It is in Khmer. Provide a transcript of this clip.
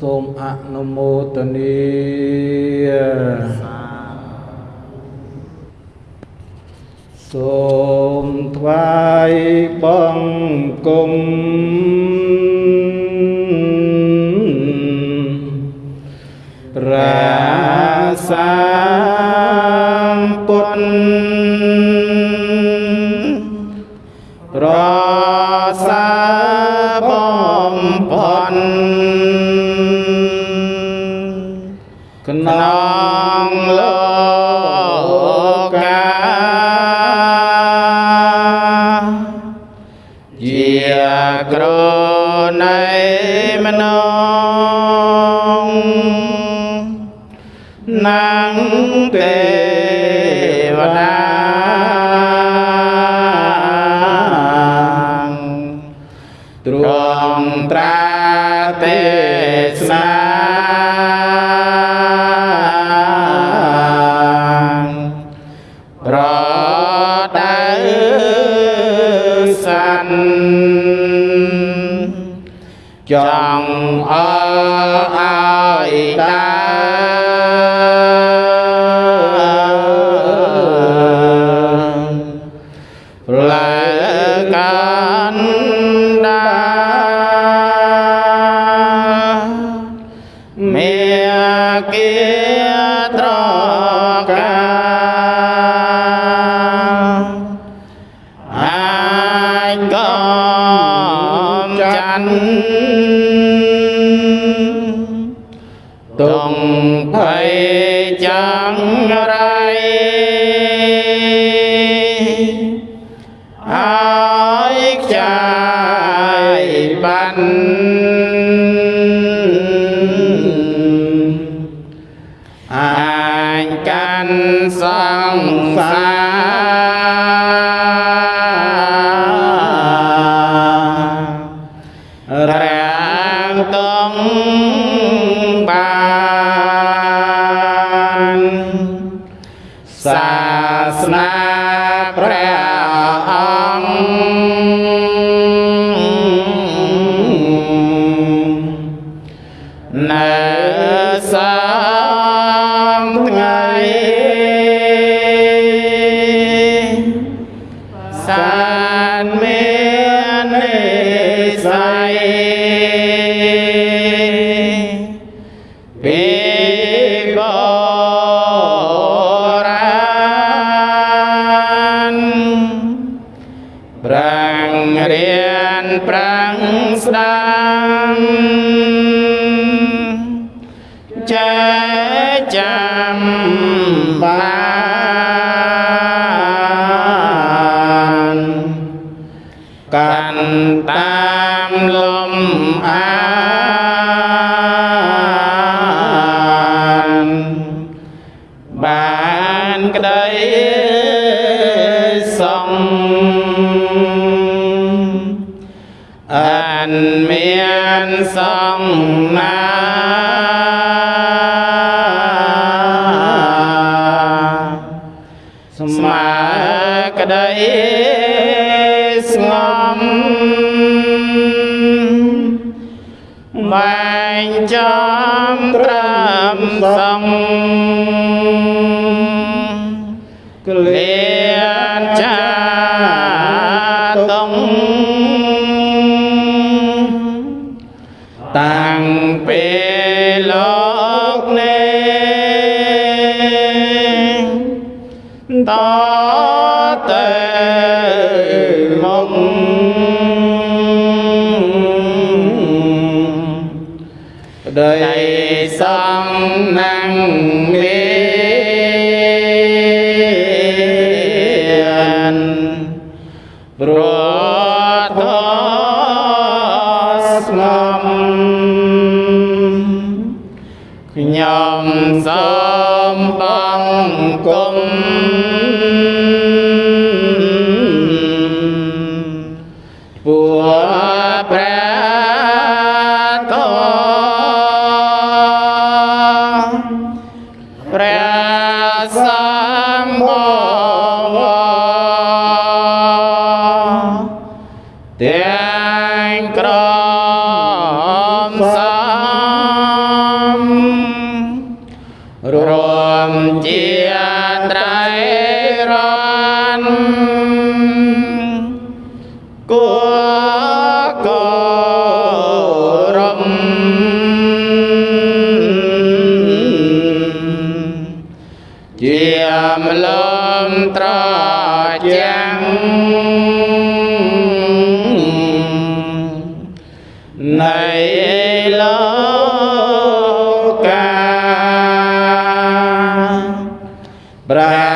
សូមអនុមោទនាសូមថ្វាយបង្គំប្រាសាពុទ្ធប្រ ក្នុងលោកកាជាក្រណៃមនងនាងទេវតាទ្រង់ត្រាទេសនា sanh chọn ở ai ta. Kia chánh. Tùng thầy chẳng đây ái trai bành. Ai canh sang sang con bà. chế chạm bàn cành tam lâm an. Bàn cái đấy អានមានសងណាស្មើក្តីស្ងំបែងចំត្រឹមស ta tề mộng đầy sang năng mi rồi nhóm sớm. Băng công ព្រះសម្មាទាំងក្រមសំរួមជាត្រៃរនគួ ត្រចាំងនៃលោកាប្រា